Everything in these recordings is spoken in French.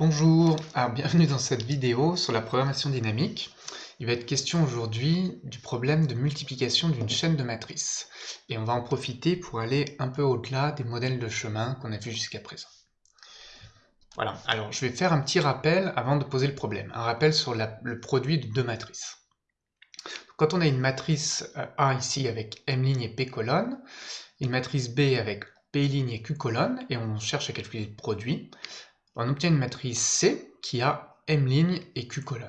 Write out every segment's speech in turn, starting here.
Bonjour, alors bienvenue dans cette vidéo sur la programmation dynamique. Il va être question aujourd'hui du problème de multiplication d'une chaîne de matrices. Et on va en profiter pour aller un peu au-delà des modèles de chemin qu'on a vus jusqu'à présent. Voilà, alors je vais faire un petit rappel avant de poser le problème. Un rappel sur le produit de deux matrices. Quand on a une matrice euh, A ici avec M ligne et P colonne, une matrice B avec P ligne et Q colonne, et on cherche à calculer le produit, on obtient une matrice C qui a M ligne et Q colonne.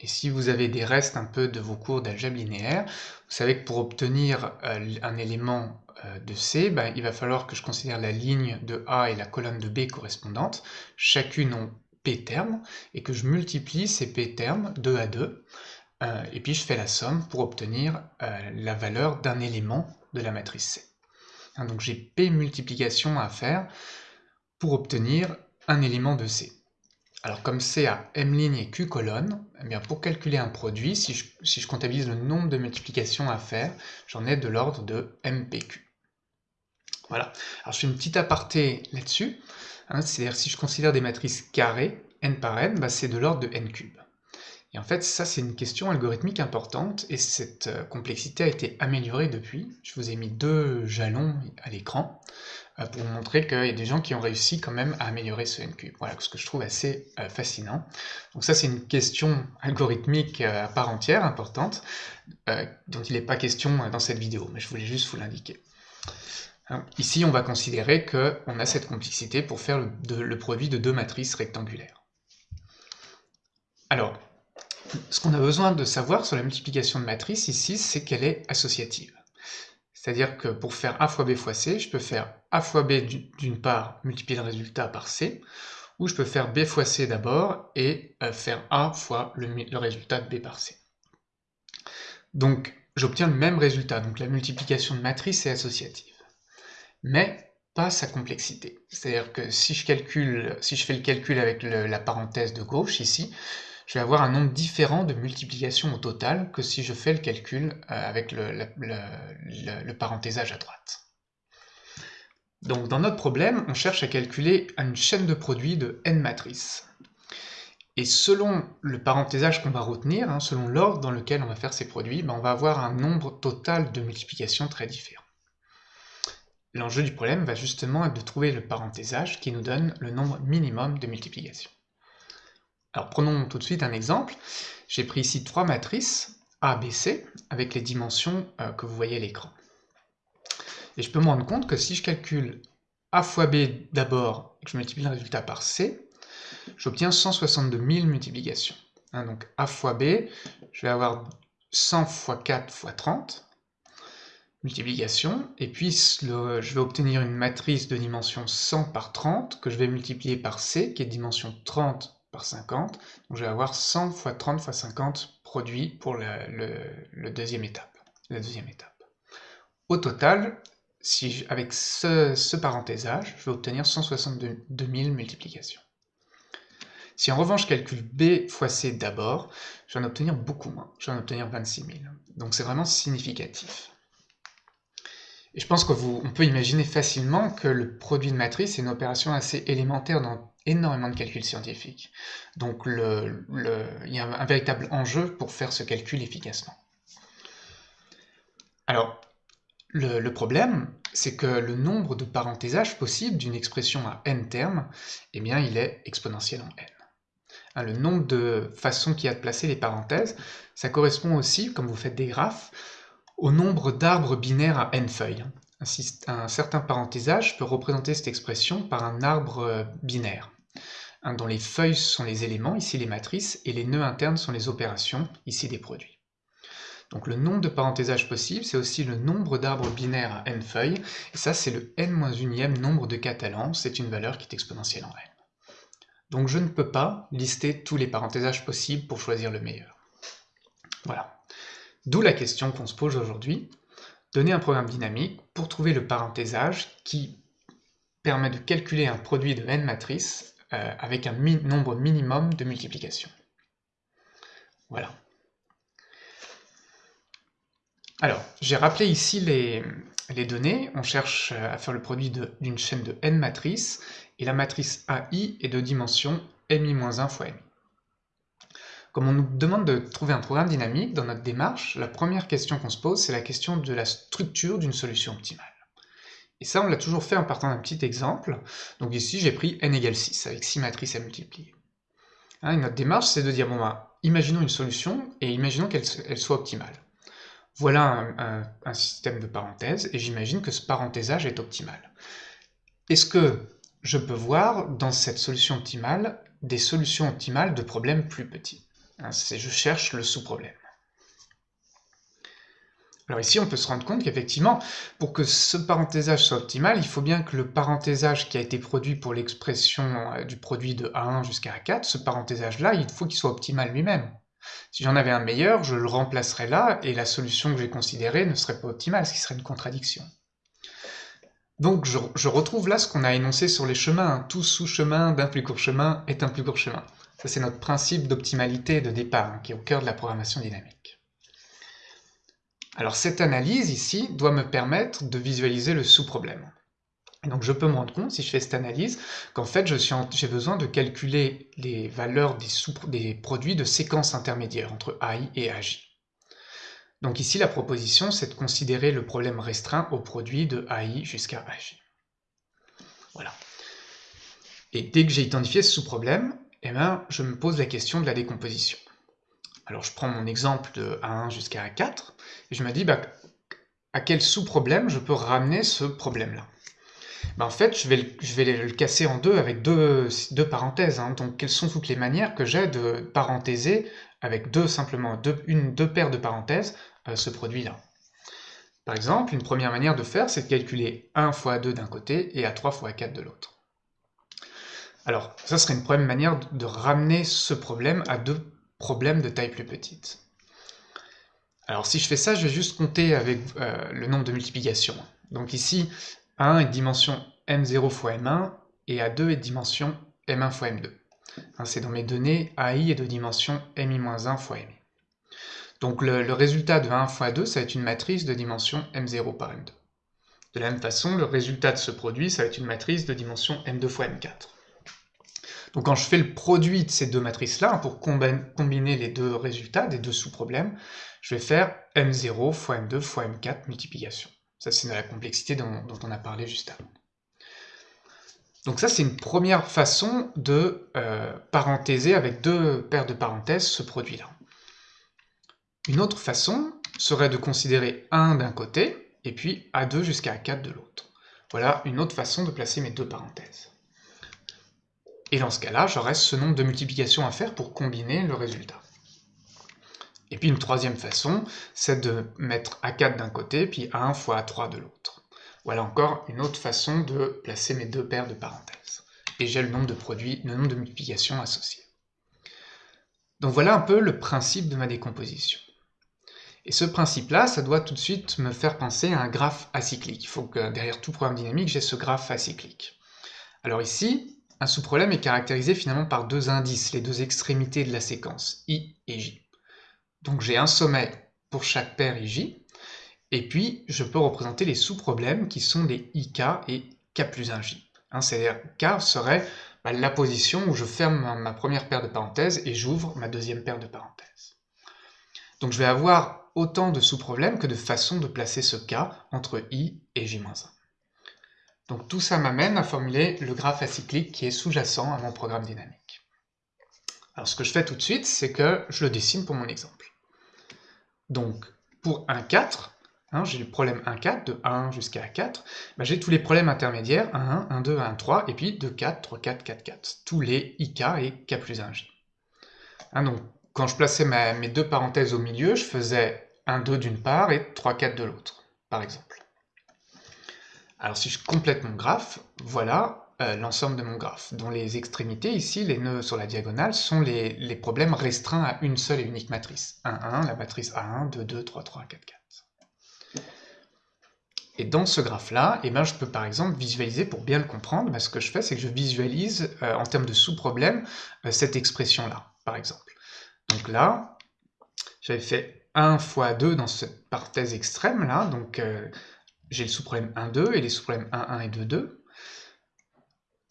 Et si vous avez des restes un peu de vos cours d'algèbre linéaire, vous savez que pour obtenir euh, un élément euh, de C, ben, il va falloir que je considère la ligne de A et la colonne de B correspondantes, chacune ont P termes, et que je multiplie ces P termes 2 à 2, euh, et puis je fais la somme pour obtenir la valeur d'un élément de la matrice C. Hein, donc j'ai P multiplication à faire pour obtenir un élément de C. Alors comme C a M ligne et Q colonne, eh bien pour calculer un produit, si je, comptabilise le nombre de multiplications à faire, j'en ai de l'ordre de MPQ. Voilà. Alors je fais une petite aparté là-dessus, hein, c'est-à-dire si je considère des matrices carrées, n par n, bah, c'est de l'ordre de n cube. Et en fait, ça, c'est une question algorithmique importante, et cette euh, complexité a été améliorée depuis. Je vous ai mis deux jalons à l'écran pour vous montrer qu'il y a des gens qui ont réussi quand même à améliorer ce n Voilà, ce que je trouve assez euh, fascinant. Donc ça, c'est une question algorithmique à part entière, importante, dont il n'est pas question dans cette vidéo, mais je voulais juste vous l'indiquer. Hein, ici, on va considérer qu'on a cette complexité pour faire le produit de deux matrices rectangulaires. Alors, ce qu'on a besoin de savoir sur la multiplication de matrice ici, c'est qu'elle est associative. C'est-à-dire que pour faire A fois B fois C, je peux faire A fois B d'une part, multiplier le résultat par C, ou je peux faire B fois C d'abord et euh, faire A fois le, résultat de B par C. Donc j'obtiens le même résultat, donc la multiplication de matrice est associative. Mais pas sa complexité. C'est-à-dire que si je, calcule, si je fais le calcul avec la parenthèse de gauche ici, je vais avoir un nombre différent de multiplications au total que si je fais le calcul euh, avec le, parenthésage à droite. Donc dans notre problème, on cherche à calculer une chaîne de produits de n matrices. Et selon le parenthésage qu'on va retenir, hein, selon l'ordre dans lequel on va faire ces produits, ben, on va avoir un nombre total de multiplications très différent. L'enjeu du problème va justement être de trouver le parenthésage qui nous donne le nombre minimum de multiplications. Alors prenons tout de suite un exemple. J'ai pris ici trois matrices A, B, C avec les dimensions euh, que vous voyez à l'écran. Et je peux me rendre compte que si je calcule A fois B d'abord et que je multiplie le résultat par C, j'obtiens 162 000 multiplications. Hein, donc A fois B, je vais avoir 100 fois 4 fois 30 multiplications, et puis je vais obtenir une matrice de dimension 100 par 30 que je vais multiplier par C qui est dimension 30 par 50. Donc je vais avoir 100 fois 30 fois 50 produits pour le, deuxième étape, la deuxième étape. Au total, si avec ce, parenthésage, je vais obtenir 162 000 multiplications. Si en revanche je calcule B fois C d'abord, je vais en obtenir beaucoup moins, je vais en obtenir 26 000. Donc c'est vraiment significatif. Et je pense qu'on peut imaginer facilement que le produit de matrice est une opération assez élémentaire dans énormément de calculs scientifiques. Donc il y a un véritable enjeu pour faire ce calcul efficacement. Alors, le, problème, c'est que le nombre de parenthésages possibles d'une expression à n termes, eh bien, il est exponentiel en n. Hein, le nombre de façons qu'il y a de placer les parenthèses, ça correspond aussi, comme vous faites des graphes, au nombre d'arbres binaires à n feuilles. Un, certain parenthésage peut représenter cette expression par un arbre binaire, dont les feuilles sont les éléments, ici les matrices, et les nœuds internes sont les opérations, ici des produits. Donc le nombre de parenthésages possibles, c'est aussi le nombre d'arbres binaires à n feuilles, et ça c'est le n-1e nombre de catalans, c'est une valeur qui est exponentielle en n. Donc je ne peux pas lister tous les parenthésages possibles pour choisir le meilleur. Voilà. D'où la question qu'on se pose aujourd'hui, donner un programme dynamique pour trouver le parenthésage qui permet de calculer un produit de n matrices euh, avec un nombre minimum de multiplications. Voilà. Alors, j'ai rappelé ici les, les, données. On cherche euh, à faire le produit d'une chaîne de n matrices, et la matrice AI est de dimension mi-1 fois mi. Comme on nous demande de trouver un programme dynamique dans notre démarche, la première question qu'on se pose, c'est la question de la structure d'une solution optimale. Et ça, on l'a toujours fait en partant d'un petit exemple. Donc ici, j'ai pris n égale 6, avec 6 matrices à multiplier. Hein, notre démarche, c'est de dire, bon, bah, imaginons une solution, et imaginons qu'elle soit optimale. Voilà un, système de parenthèses, et j'imagine que ce parenthésage est optimal. Est-ce que je peux voir dans cette solution optimale des solutions optimales de problèmes plus petits? Hein, Je cherche le sous-problème. Alors ici, on peut se rendre compte qu'effectivement, pour que ce parenthésage soit optimal, il faut bien que le parenthésage qui a été produit pour l'expression euh, du produit de A1 jusqu'à A4, ce parenthésage-là, il faut qu'il soit optimal lui-même. Si j'en avais un meilleur, je le remplacerais là, et la solution que j'ai considérée ne serait pas optimale, ce qui serait une contradiction. Donc je, retrouve là ce qu'on a énoncé sur les chemins, tout sous-chemin d'un plus court chemin est un plus court chemin. Ça c'est notre principe d'optimalité de départ, hein, qui est au cœur de la programmation dynamique. Alors cette analyse ici doit me permettre de visualiser le sous-problème donc je peux me rendre compte, si je fais cette analyse, qu'en fait j'ai besoin de calculer les valeurs des, produits de séquences intermédiaires entre AI et AJ. Donc ici la proposition c'est de considérer le problème restreint au produit de AI jusqu'à AJ. Voilà. Et dès que j'ai identifié ce sous-problème, eh ben, je me pose la question de la décomposition. Alors je prends mon exemple de A1 jusqu'à A4, et je me dis bah, à quel sous-problème je peux ramener ce problème-là? Bah, en fait, je vais, le, casser en deux avec deux, parenthèses. Hein. Donc, quelles sont toutes les manières que j'ai de parenthéser avec deux, simplement, une, deux paires de parenthèses, euh, ce produit-là? Par exemple, une première manière de faire, c'est de calculer 1 fois 2 d'un côté et A3 fois A4 de l'autre. Alors, ça serait une première manière de ramener ce problème à deux problèmes de taille plus petite. Alors si je fais ça, je vais juste compter avec euh, le nombre de multiplications. Donc ici, a1 est de dimension m0 fois m1 et A2 est de dimension m1 fois m2. Hein, c'est dans mes données, AI est de dimension mi-1 fois mi. Donc le, résultat de 1 fois 2, ça va être une matrice de dimension m0 par m2. De la même façon, le résultat de ce produit, ça va être une matrice de dimension m2 fois m4. Donc quand je fais le produit de ces deux matrices-là, pour combiner les deux résultats des deux sous-problèmes, je vais faire m0 fois m2 fois m4 multiplication. Ça, c'est la complexité dont, on a parlé juste avant. Donc ça, c'est une première façon de euh, parenthéser avec deux paires de parenthèses ce produit-là. Une autre façon serait de considérer 1 d'un côté, et puis A2 jusqu'à A4 de l'autre. Voilà une autre façon de placer mes deux parenthèses. Et dans ce cas-là, j'aurai ce nombre de multiplications à faire pour combiner le résultat. Et puis une troisième façon, c'est de mettre A4 d'un côté, puis A1 fois A3 de l'autre. Voilà encore une autre façon de placer mes deux paires de parenthèses. Et j'ai le nombre de produits, le nombre de multiplications associées. Donc voilà un peu le principe de ma décomposition. Et ce principe-là, ça doit tout de suite me faire penser à un graphe acyclique. Il faut que derrière tout programme dynamique, j'ai ce graphe acyclique. Alors ici, un sous-problème est caractérisé finalement par deux indices, les deux extrémités de la séquence, i et j. Donc j'ai un sommet pour chaque paire IJ, et puis je peux représenter les sous-problèmes qui sont des IK et K plus 1J. Hein, C'est-à-dire K serait bah, la position où je ferme ma première paire de parenthèses et j'ouvre ma deuxième paire de parenthèses. Donc je vais avoir autant de sous-problèmes que de façons de placer ce K entre I et J-1. Donc tout ça m'amène à formuler le graphe acyclique qui est sous-jacent à mon programme dynamique. Alors ce que je fais tout de suite, c'est que je le dessine pour mon exemple. Donc, pour 1, 4, hein, j'ai le problème 1, 4, de 1 jusqu'à 4, bah, j'ai tous les problèmes intermédiaires, 1, 1, 1, 2, 1, 3, et puis 2, 4, 3, 4, 4, 4. Tous les IK et K plus 1J. Hein, donc, quand je plaçais mes deux parenthèses au milieu, je faisais 1, 2 d'une part et 3, 4 de l'autre, par exemple. Alors si je complète mon graphe, voilà, euh, l'ensemble de mon graphe, dont les extrémités, ici, les nœuds sur la diagonale, sont les, problèmes restreints à une seule et unique matrice. 1, 1, la matrice A1, 2, 2, 3, 3, 4, 4. Et dans ce graphe-là, eh ben, je peux par exemple visualiser, pour bien le comprendre, ben, ce que je fais, c'est que je visualise, euh, en termes de sous-problème, euh, cette expression-là, par exemple. Donc là, j'avais fait 1 fois 2 dans cette parenthèse extrême-là, donc j'ai le sous-problème 1, 2 et les sous-problèmes 1, 1 et 2, 2.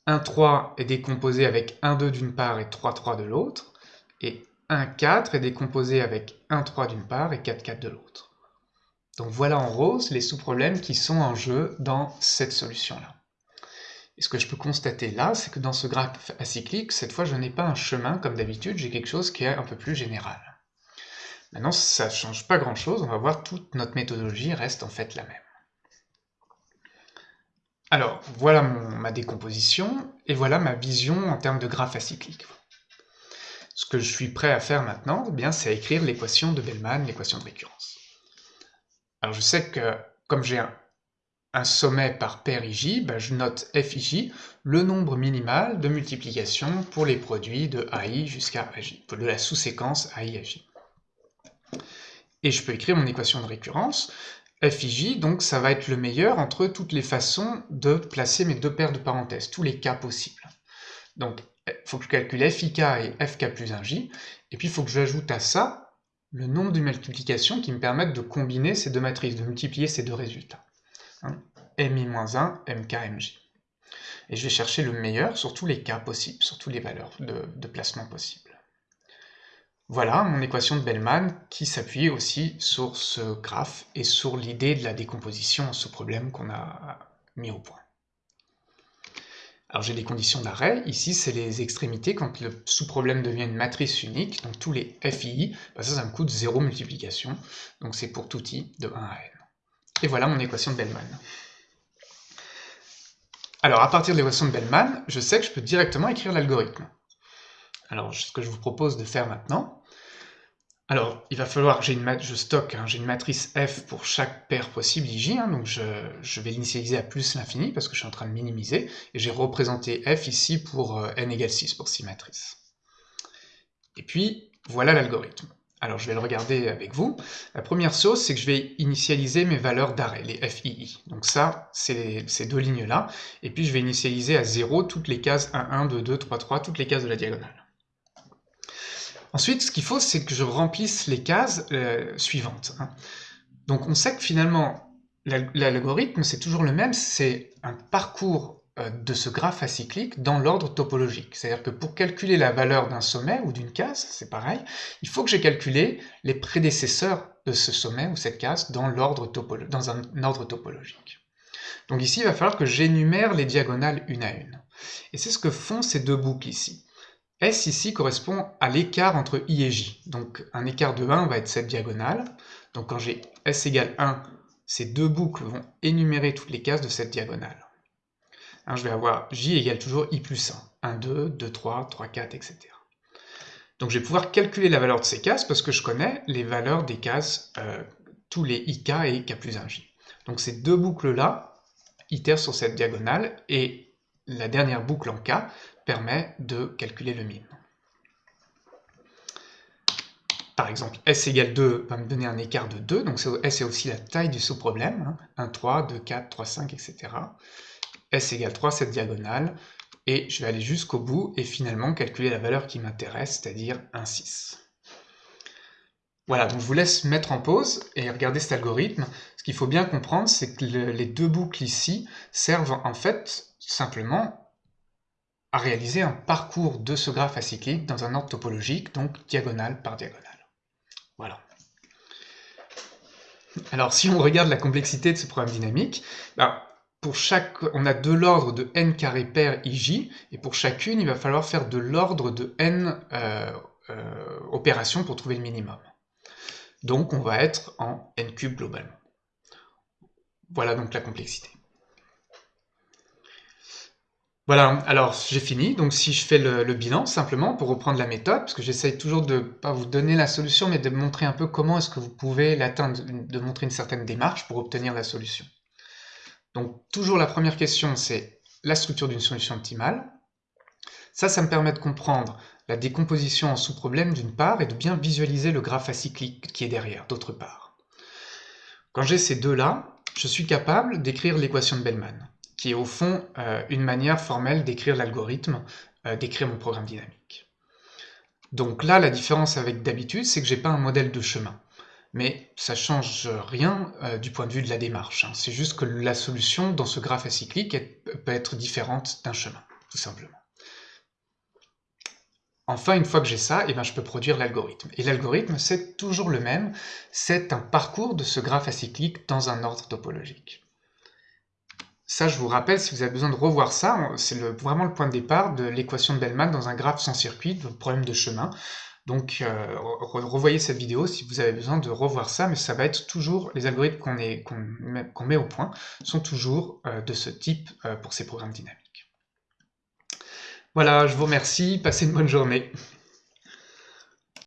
1, 3 est décomposé avec 1, 2 d'une part et 3, 3 de l'autre, et 1, 4 est décomposé avec 1, 3 d'une part et 4, 4 de l'autre. Donc voilà en rose les sous-problèmes qui sont en jeu dans cette solution-là. Et ce que je peux constater là, c'est que dans ce graphe acyclique, cette fois je n'ai pas un chemin comme d'habitude, j'ai quelque chose qui est un peu plus général. Maintenant, ça ne change pas grand-chose, on va voir toute notre méthodologie reste en fait la même. Alors, voilà ma décomposition, et voilà ma vision en termes de graphe acyclique. Ce que je suis prêt à faire maintenant, eh c'est à écrire l'équation de Bellman, l'équation de récurrence. Alors je sais que comme j'ai un, sommet par paire IJ, ben, je note FIJ, le nombre minimal de multiplication pour les produits de AI jusqu'à AJ, de la sous-séquence AI-AJ. Et je peux écrire mon équation de récurrence, FIJ, donc ça va être le meilleur entre toutes les façons de placer mes deux paires de parenthèses, tous les cas possibles. Donc il faut que je calcule FIK et FK plus 1J, et puis il faut que j'ajoute à ça le nombre de multiplications qui me permettent de combiner ces deux matrices, de multiplier ces deux résultats. Hein, MI-1, MK, MJ. Et je vais chercher le meilleur sur tous les cas possibles, sur toutes les valeurs de placement possibles. Voilà mon équation de Bellman qui s'appuie aussi sur ce graphe et sur l'idée de la décomposition en sous-problème qu'on a mis au point. Alors j'ai des conditions d'arrêt, ici c'est les extrémités, quand le sous-problème devient une matrice unique, donc tous les FI, bah, ça, ça me coûte 0 multiplication, donc c'est pour tout i de 1 à n. Et voilà mon équation de Bellman. Alors à partir de l'équation de Bellman, je sais que je peux directement écrire l'algorithme. Alors ce que je vous propose de faire maintenant, alors, il va falloir, j'ai une je stocke, hein, j'ai une matrice f pour chaque paire possible ij, hein, donc je, vais l'initialiser à plus l'infini parce que je suis en train de minimiser, et j'ai représenté f ici pour euh, n égale 6 pour 6 matrices. Et puis, voilà l'algorithme. Alors je vais le regarder avec vous. La première chose, c'est que je vais initialiser mes valeurs d'arrêt, les FII. Donc ça, c'est ces deux lignes-là. Et puis je vais initialiser à 0 toutes les cases 1, 1, 2, 2, 3, 3, toutes les cases de la diagonale. Ensuite, ce qu'il faut, c'est que je remplisse les cases euh, suivantes. Hein. Donc on sait que finalement, l'algorithme, c'est toujours le même, c'est un parcours euh, de ce graphe acyclique dans l'ordre topologique. C'est-à-dire que pour calculer la valeur d'un sommet ou d'une case, c'est pareil, il faut que j'ai calculé les prédécesseurs de ce sommet ou cette case dans, dans un ordre topologique. Donc ici, il va falloir que j'énumère les diagonales une à une. Et c'est ce que font ces deux boucles ici. S ici correspond à l'écart entre I et J. Donc un écart de 1 va être cette diagonale. Donc quand j'ai S égale 1, ces deux boucles vont énumérer toutes les cases de cette diagonale. Hein, je vais avoir J égale toujours I plus 1. 1, 2, 2, 3, 3, 4, etc. Donc je vais pouvoir calculer la valeur de ces cases parce que je connais les valeurs des cases, euh, tous les IK et K plus 1J. Donc ces deux boucles-là itèrent sur cette diagonale et la dernière boucle en K permet de calculer le min. Par exemple, S égale 2 va me donner un écart de 2, donc S est aussi la taille du sous-problème, 1, 3, 2, 4, 3, 5, etc. S égale 3, cette diagonale, et je vais aller jusqu'au bout et finalement calculer la valeur qui m'intéresse, c'est-à-dire 1, 6. Voilà, donc je vous laisse mettre en pause et regarder cet algorithme. Ce qu'il faut bien comprendre, c'est que les deux boucles ici servent en fait simplement à réaliser un parcours de ce graphe acyclique dans un ordre topologique, donc diagonale par diagonale. Voilà. Alors si on regarde la complexité de ce problème dynamique, bah, pour chaque, on a de l'ordre de n carré pair ij, et pour chacune, il va falloir faire de l'ordre de n euh, euh, opérations pour trouver le minimum. Donc on va être en n cube globalement. Voilà donc la complexité. Voilà, alors j'ai fini, donc si je fais le, bilan simplement pour reprendre la méthode, parce que j'essaye toujours de pas vous donner la solution, mais de montrer un peu comment est-ce que vous pouvez l'atteindre, de montrer une certaine démarche pour obtenir la solution. Donc toujours la première question, c'est la structure d'une solution optimale. Ça, ça me permet de comprendre la décomposition en sous-problèmes d'une part, et de bien visualiser le graphe acyclique qui est derrière, d'autre part. Quand j'ai ces deux-là, je suis capable d'écrire l'équation de Bellman qui est au fond euh, une manière formelle d'écrire l'algorithme, euh, d'écrire mon programme dynamique. Donc là, la différence avec d'habitude, c'est que j'ai pas un modèle de chemin. Mais ça change rien euh, du point de vue de la démarche. Hein. C'est juste que la solution dans ce graphe acyclique peut être différente d'un chemin. tout simplement. Enfin, une fois que j'ai ça, eh ben, je peux produire l'algorithme. Et l'algorithme, c'est toujours le même, c'est un parcours de ce graphe acyclique dans un ordre topologique. Ça, je vous rappelle, si vous avez besoin de revoir ça, c'est vraiment le point de départ de l'équation de Bellman dans un graphe sans circuit, le problème de chemin. Donc, euh, revoyez cette vidéo si vous avez besoin de revoir ça, mais ça va être toujours, les algorithmes qu'on met, au point sont toujours euh, de ce type euh, pour ces programmes dynamiques. Voilà, je vous remercie, passez une bonne journée.